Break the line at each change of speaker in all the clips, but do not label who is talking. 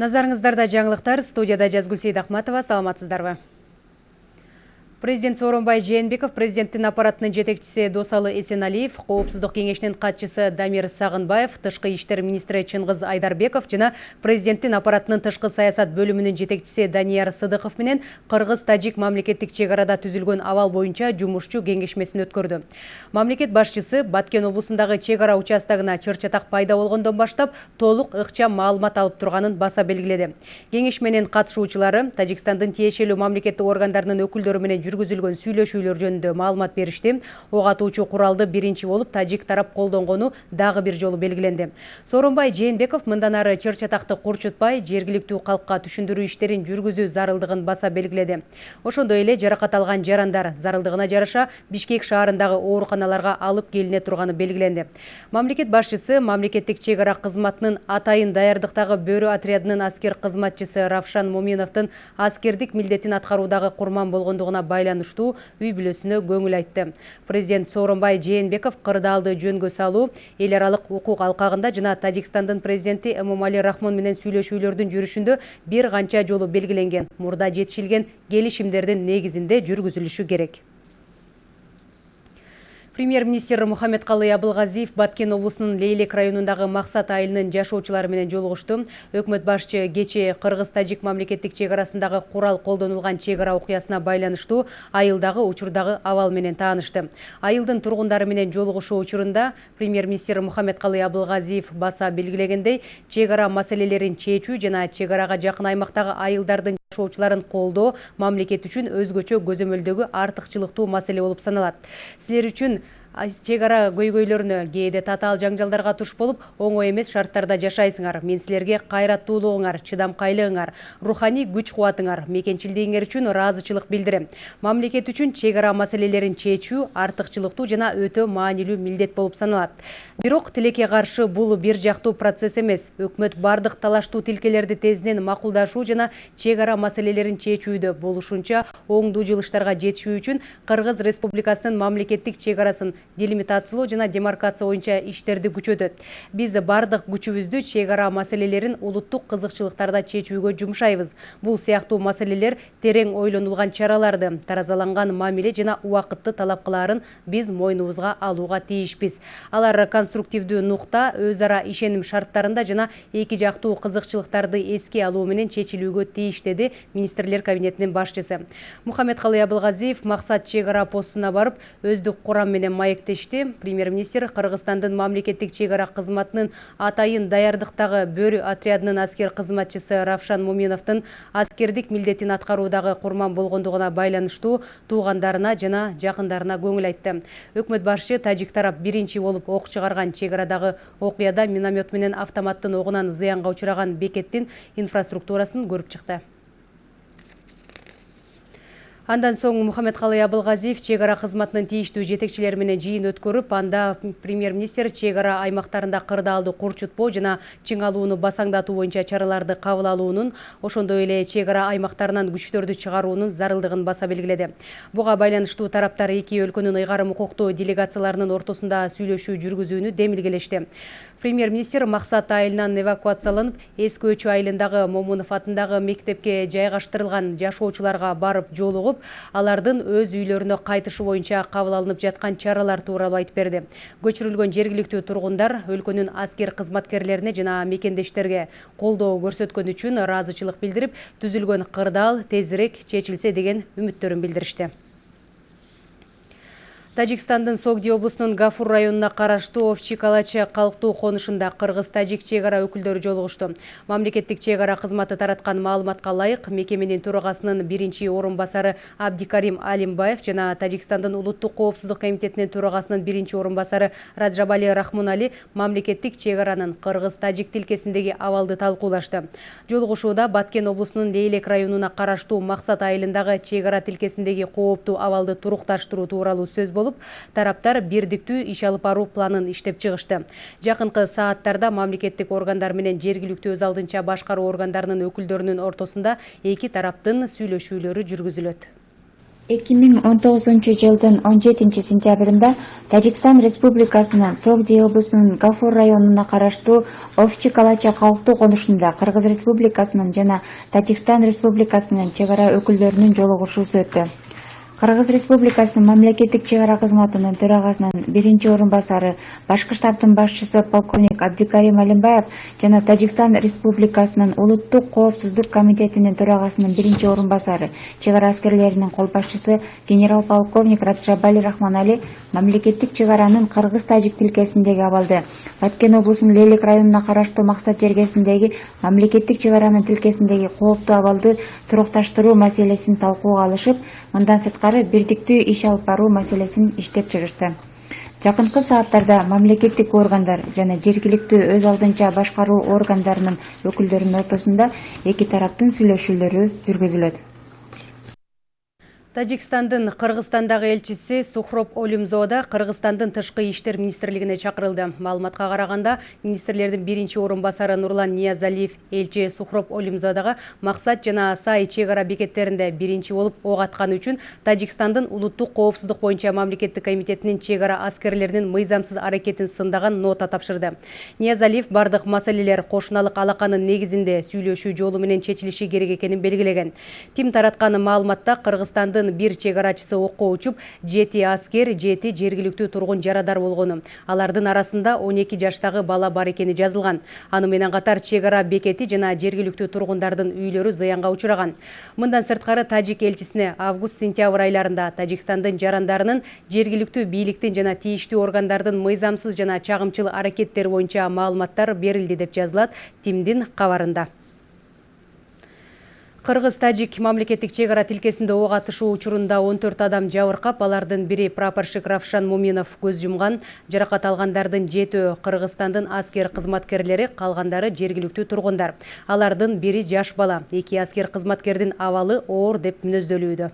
Назарыңыздарда жаңылықтар студияда Жазгүл Сейдахматова. Саламатсыздарбы? Президент Сооронбай Жээнбеков президенттин аппаратынын жетекчиси Досалы Эсеналиев, коопсуздук кеңешинин катчысы Дамир Сагынбаев, тышкы иштер министри Чыңгыз Айдарбеков жана президенттин аппаратынын тышкы саясат бөлүмүнүн жетекчиси Данияр Сыдыков менен Кыргыз-Тажик мамлекеттик чек арада түзүлгөн абал боюнча жумушчу кеңешмесин өткөрдү. Мамлекет башчысы Баткен облусундагы чек ара участогуна чыр чатак пайда болгондон баштап толук ыкчам маалымат алып турганын баса белгиледи. Кеңешменин катышуучулары Тажикстандын тиешелүү мамлекеттик органдарынын өкүлдөрү менен жүргүзүлгөн сүйлөшүүлөр жөнүндө маалымат беришти ок атуучу куралды биринчи болуп тажик тарап колдонгону дагы бир жолу белгиленди. Сооронбай жээнбеков мындан ары чыр чатакты курчутпай жергиликтүү калкка түшүндүрүү иштерин жүргүзүү зарылдыгын баса белгиледи. Ошондой эле жаракат алган жарандар зарылдыгына жараша бишкек шаарындагы ооруканаларга алып келине турганы белгиленди. Мамлекет башчысы мамлекеттик чек ара кызматынын атайын даярдыктагы бөрү отрядынын аскер кызматчысы равшан моминовдун аскердик милдетин аткаруудагы курман болгондугуна байланыштуу үй бүлөсүнө көңүл айтты. Президент сооронбай жээнбеков кырдаалды жөнгө салуу эл аралык укук алкагында жана тажикстандын президенти эмомали рахмон менен сүйлөшүүлөрдүн жүрүшүндө бир канча жолу белгиленген мурда жетишилген келишимдердин негизинде жүргүзүлүшү керек. Премьер-министр мухаммедкалый абылгазиев баткен облусунун лейлек районундагы максат айылынын жашоочулары менен жолугушту өкмөт башчы кечээ кыргыз тажик мамлекеттик чек арасындагы курал колдонулган чек ара окуясына байланыштуу айылдагы учурдагы абал менен таанышты айылдын тургундары менен жолугушуу учурунда премьер-министр мухаммедкалый абылгазиев баса белгилегендей чек ара маселелерин чечүү жана чек арага жакын аймактагы жашоочуларын колдоо мамлекет үчүн өзгөчө көзөмөлдөгү артыкчылыктуу маселе болуп саналат. Силер үчүн чек ара көйгөйлөрүнө кээде татаал жаңжалдарга туш болуп оңой эмес шарттарда жашайсыңар. Мен силерге кайраттуулугуңар чыдамкайлыгыңар руханий күч кубатыңар мекенчилдигиңер үчүн ыраазычылык билдирем. Мамлекет үчүн чек ара маселелерин чечүү артыкчылыктуу жана өтө маанилүү милдет болуп саналат. Бирок тилекке каршы бул бир жактуу процесс эмес. Өкмөт бардык талаштуу тилкелерди тезинен макулдашуу жана чек ара маселелерин чечүүдө болушунча оңдуу жылыштарга жетишүү үчүн кыргыз республикасынын мамлекеттик чек арасын делимитациялоо жана демаркация боюнча иштерди күчөтөт биз бардык күчүбүздү чек ара маселелерин улуттук кызыкчылыктарда чечүүгө жумшайбыз. Бул сыяктуу маселелер терең ойлонулган чараларды таразаланган мамиле жана убакытты талап кылаарын биз мойнубузга алууга тийишпиз. Алар конструктивдүү нукта өз ара ишеним шарттарында жана эки жактуу кызыкчылыктарды эске алуу менен чечилүүгө тийиш деди министрлер кабинетинин башчысы. Мухаммедкалый абылгазиев максат чек ара постуна барып өздүк курам менен маектешти премьер министр кыргызстандын мамлекеттик чек ара кызматынын атайын даярдыктагы бөрү отрядынын аскер кызматчысы равшан муминовдун аскердик милдетин аткаруудагы курман болгондугуна байланыштуу туугандарына жана жакындарына көңүл айтты. Өкмөт башчы тажик тарап биринчи болуп ок чыгарган чек арадагы окуяда миномет менен автоматтын огунан зыянга учураган бекеттин инфраструктурасын чыкты андан соң мухаммедкалый абылгазиев чек ара кызматынын тийиштүү жетекчилери менен жыйын өткөрүп анда премьер министр чек ара аймактарында кырдаалды курчутпоо жана чыңалууну басаңдатуу боюнча чараларды кабыл алуунун ошондой эле чек ара аймактарынан күчтөрдү чыгаруунун зарылдыгын баса белгиледи. Буга байланыштуу тараптар эки өлкөнүн ыйгарым укуктуу делегацияларынын ортосунда сүйлөшүү жүргүзүүнү демилгелешти. Премьер министр максат айылынан эвакуацияланып эски өчү айылындагы момунов мектепке жайгаштырылган жашоочуларга барып жолугуп алардын өз үйлөрүнө кайтышы боюнча кабыл алынып жаткан чаралар тууралуу айтып берди көчүрүлгөн жергиликтүү тургундар өлкөнүн аскер кызматкерлерине жана мекендештерге колдоо көрсөткөнү үчүн ыраазычылык билдирип түзүлгөн кырдаал тезирээк чечилсе деген үмүттөрүн билдиришти тажикстандын согди облусунун гафур районуна караштуу овчи калача калктуу конушунда кыргыз тажик чек ара өкүлдөрү жолугушту. Мамлекеттик чек ара кызматы тараткан маалыматка ылайык мекеменин төрагасынын биринчи орун басары абдикарим алимбаев жана тажикстандын улуттук коопсуздук комитетинин төрагасынын биринчи орун басары раджабали рахмонали мамлекеттик чек аранын кыргыз тажик тилкесиндеги абалды талкуулашты. Жолугушууда баткен облусунун лейлек районуна караштуу максат айылындагы чек ара тилкесиндеги кооптуу абалды турукташтыруу тууралуу сөз болуп тараптар бирдиктүү иш алып баруу планын иштеп чыгышты. Жакынкы сааттарда мамлекеттик органдар менен жергиликтүү өз алдынча башкаруу органдарынын өкүлдөрүнүн ортосунда эки тараптын сүйлөшүүлөрү жүргүзүлөт.
Эки миң он тогузунчу жылдын он жетинчи сентябрында тажикстан республикасынын совди облусунун гафур районуна караштуу овчи калача калктуу конушунда кыргыз республикасынын жана тажикстан республикасынын чек ара өкүлдөрүнүн жолугушуусу өттү кыргыз республикасынын мамлекеттик чек ара кызматынын төрагасынын биринчи орун басары башкы штабтын башчысы полковник абдикарим алимбаев жана тажикстан республикасынын улуттук коопсуздук комитетинин төрагасынын биринчи орун басары чек ара аскерлеринин кол башчысы генерал полковник раджабали рахманали мамлекеттик чек аранын кыргыз тажик тилкесиндеги абалды баткен облусунун лейлек районуна караштуу максат жергесиндеги мамлекеттик чек аранын тилкесиндеги кооптуу абалды турукташтыруу маселесин талкууга алышып мындан сырткары бирдиктүү иш алып баруу маселесин иштеп чыгышты. Жакынкы сааттарда мамлекеттик органдар жана жергиликтүү өз алдынча башкаруу органдарынын өкүлдөрүнүн ортосунда эки тараптын сүйлөшүүлөрү жүргүзүлөт
Тажикстандын Кыргызстандагы элчиси Сухроп Олимзода Кыргызстандын тышкы иштер министрлигине чакырылды. Маалыматка караганда, министрлердин биринчи орун басары Нурлан Ниязалиев элчи Сухроп Олимзодага максат жана сай чек ара бекеттеринде биринчи болуп ок атканы үчүн Тажикстандын улуттук коопсуздук боюнча мамлекеттик комитетинин чек ара аскерлеринин мыйзамсыз аракетин сындаган нота тапшырды. Ниязалиев бардык маселелер кошуналык алаканын негизинде сүйлөшүү жолу менен чечилиши керек экенин белгилеген. Тим тараткан маалыматта Кыргызстандын бир чек арачысы окко учуп жети аскер жети жергиликтүү тургун жарадар болгону. Алардын арасында он эки жаштагы бала бар экени жазылган. Аны менен катар чек ара бекети жана жергиликтүү тургундардын үйлөрү зыянга учураган. Мындан сырткары тажик элчисине август сентябрь айларында тажикстандын жарандарынын жергиликтүү бийликтин жана тийиштүү органдардын мыйзамсыз жана чагымчыл аракеттери боюнча маалыматтар берилди деп жазылат тимдин кабарында. Кыргыз-Тажик мамлекеттик чек ара тилкесинде ок атышуу учурунда 14 адам жабыркап, алардын бири прапорщик Равшан Муминов көз жумган. Жаракат алгандардын жетөө Кыргызстандын аскер кызматкерлери, калгандары жергиликтүү тургундар. Алардын бири жаш бала. Эки аскер кызматкердин абалы оор деп мүнөздөлүүдө.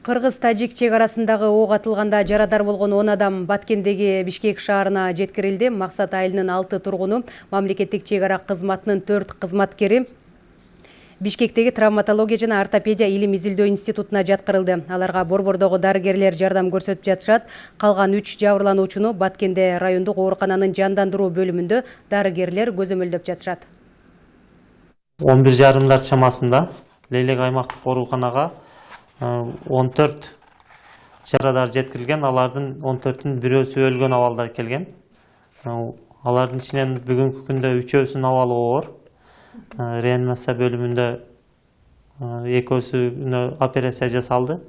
Кыргыз-Тажик чек арасындагы ок атылганда жарадар болгон 10 адам Баткендеги Бишкек шаарына жеткирилди. Максат айылынын 6 тургуну, мамлекеттик чек ара кызматынын 4 кызматкери Бишкектеги травматология жана ортопедия илим изилдөө институтуна жаткырылды. Аларга борбордогу дарыгерлер жардам көрсөтүп жатышат. Калган 3 жабырлануучуну Баткенде райондук оорукананын жандандыруу бөлүмүндө дарыгерлер көзөмөлдөп жатышат.
11 жарымдар чамасында Лейлек аймактык ооруканага он төрт жарадар жеткирилген алардын он төртүнүн бирөөсү өлгөн абалда келген. Алардын ичинен бүгүнкү күндө үчөөсүнүн абалы оор. Реанимация бөлүмүндө экөөсүнө операция жасалды.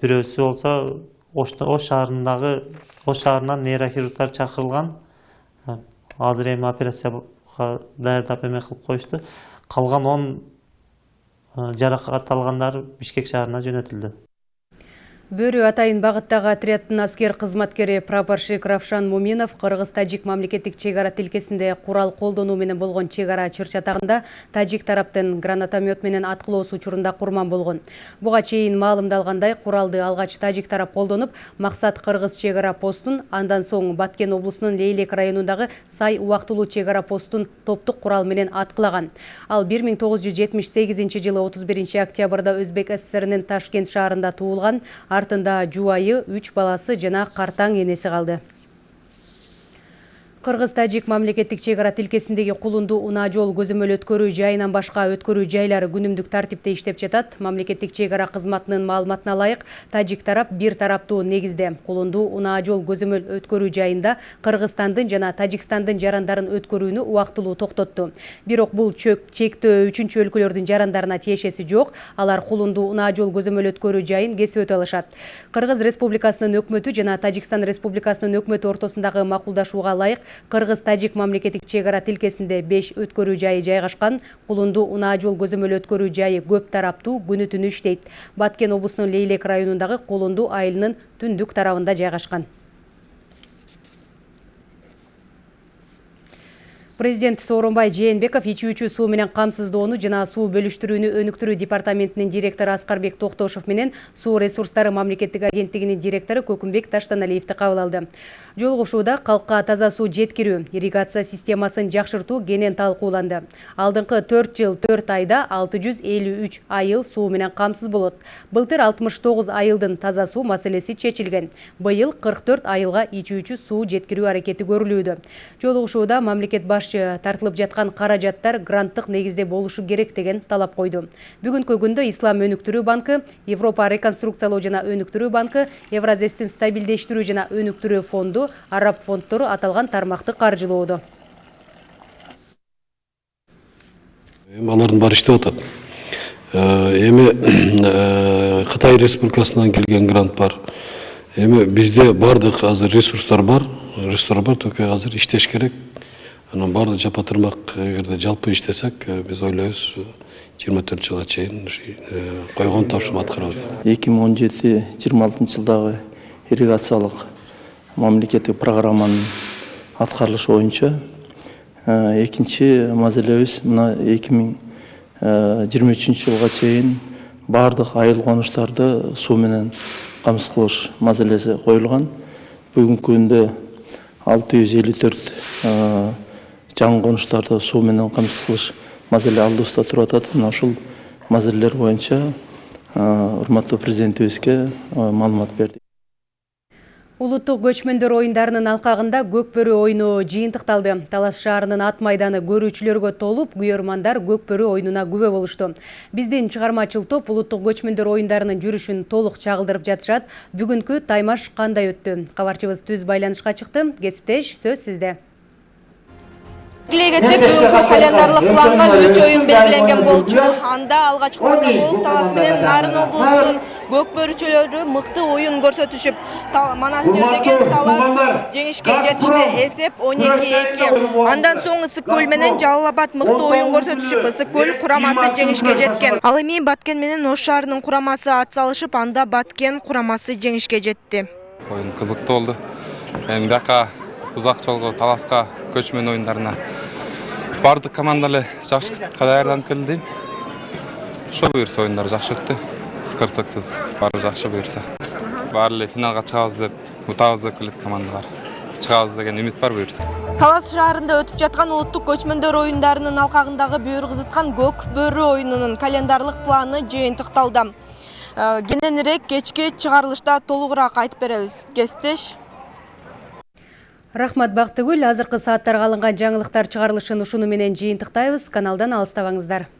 Бирөөсү болсо ош шаарындагы ош шаарынан нейрохирургдар чакырылган азыр эми операцияга даярдап эме кылып коюшту калган он жаракат алгандар бишкек шаарына жөнөтүлдү
Бөрү атайын багыттагы отрядтын аскер кызматкери прапорщик Равшан Муминов Кыргыз-Тажик мамлекеттик чек ара тилкесинде курал колдонуу менен болгон чек ара чыр-чатагында тажик тараптын гранатомет менен аткылоосу учурунда курман болгон. Буга чейин маалымдалгандай, куралды алгач тажик тарап колдонуп, максат Кыргыз чек ара постун, андан соң Баткен облусунун Лейлек районундагы Сай убактылуу чек ара постун топтук курал менен аткылаган. Ал 1978 жылы 31 октябрда Өзбек ССРинин Ташкент шаарында туулган артында жубайы үч баласы жана картаң энеси калды Кыргыз-Тажик мамлекеттик чек ара тилкесиндеги кулунду унаа жол көзөмөл өткөрүү жайынан башка өткөрүү жайлары күнүмдүк тартипте иштеп жатат. Мамлекеттик чек ара кызматынын маалыматына ылайык, тажик тарап бир тараптуу негизде кулунду унаа жол көзөмөл өткөрүү жайында Кыргызстандын жана Тажикстандын жарандарын өткөрүүнү убактылуу токтотту. Бирок бул чектөө үчүнчү өлкөлөрдүн жарандарына тиешеси жок. Алар кулунду унаа жол көзөмөл өткөрүү жайын кесип өтө алышат. Кыргыз Республикасынын өкмөтү жана Тажикстан Республикасынын өкмөтү ортосундагы макулдашууга ылайык Кыргыз-Тажик мамлекеттик чек ара тилкесинде 5 өткөрүү жайы жайгашкан. Кулунду унаа жол көзөмөл өткөрүү жайы көп тараптуу күнү түнү иштейт. Баткен облусунун Лейлек районундагы Кулунду айылынын түндүк тарабында жайгашкан. Президент Сооронбай Жээнбеков ичүүчү суу менен камсыздоону жана суу бөлүштүрүүнү өнүктүрүү департаментинин директору Аскарбек Токтошов менен суу ресурстары мамлекеттик агенттигинин директору Көкүмбек Таштаналиевди кабыл алды. Жолугушууда калкка таза суу жеткирүү, ирригация системасын жакшыртуу кенен талкууланды. Алдыңкы 4 жыл 4 айда 653 айыл суу менен камсыз болот. Былтыр 69 айылдын таза суу маселеси чечилген. Быйыл 44 айылга ичүүчү суу жеткирүү аракети көрүлүүдө. Жолугушууда мамлекет башчы тартылып жаткан каражаттар гранттык негизде болушу керек деген талап койду. Бүгүнкү күндө Ислам өнүктүрүү банкы, Европа реконструкциялоо жана өнүктүрүү банкы, Евразестин стабилдештирүү жана өнүктүрүү фонду араб фонддору аталган тармакты каржылоодо.
Эми алардын баары иштеп атат. Эми кытай республикасынан келген грант бар. Эми бизде баардык азыр ресурстар бар. Ресурстар бар только азыр иштеш керек. Анан баардык жапа тырмак эгерде жалпы иштесек биз ойлойбуз жыйырма төрт жылга чейин койгон тапшырма аткара алат
эки миң он жети жыйырма алтынчы жылдагы ирригациялык мамлекеттик программанын аткарылышы боюнча экинчи маселебиз мына эки миң жыйырма үчүнчү жылга чейин баардык айыл конуштарды суу менен камсыз кылыш маселеси коюлган бүгүнкү күндө алты жүз элүү төрт жаңы конуштарды суу менен камсыз кылыш маселе алдыбызда туруп атат мына ушул маселелер боюнча урматтуу президентибизге маалымат бердик
Улуттук көчмөндөр оюндарынын алкагында көкбөрү оюну жыйынтыкталды. Талас шаарынын ат майданы көрүүчүлөргө толуп, күйөрмандар көкбөрү оюнуна күбө болушту. Биздин чыгармачыл топ улуттук көчмөндөр оюндарынын жүрүшүн толук чагылдырып жатышат. Бүгүнкү таймаш кандай өттү? Кабарчыбыз түз байланышка чыкты. Кесиптеш, сөз сизде.
Кетсек, бүгүнкү календарлык планга үч оюн белгиленген болчу. Анда алгачкылардан болуп Талас менен Нарын облусунун көк бөрүчөлөрү мыкты оюн көрсөтүшүп, Манас жердеги Талас жеңишке жетишти. Эсеп 12-2. Андан соң Ысык көл менен Жалал Абад мыкты оюн көрсөтүшүп, Ысык көл курамасы жеңишке жеткен. Ал эми Баткен менен Ош шаарынын курамасы ат салышып, анда Баткен курамасы жеңишке жетти.
Оюн кызыктуу болду. Эми бияка узак жолго Таласка көчмөн оюндарына баардык команда эле жакшы даярданып келди дейм ошо буюрса оюндар жакшы өттү кырсыксыз баары жакшы буюрса баары эле финалга чыгабыз деп утабыз деп келет команда бар. Чыгабыз деген үмүт бар буюрса
талас шаарында өтүп жаткан улуттук көчмөндөр оюндарынын алкагындагы бүйүр кызыткан көк бөрү оюнунун календарлык планы жыйынтыкталды кененирээк кечки чыгарылышта толугураак айтып беребиз кесиптеш
Рахмат Бактыгүл, азыркы сааттарга алынган жаңылыктар чыгарылышын ушуну менен жыйынтыктайбыз. Каналдан алыстабаңыздар.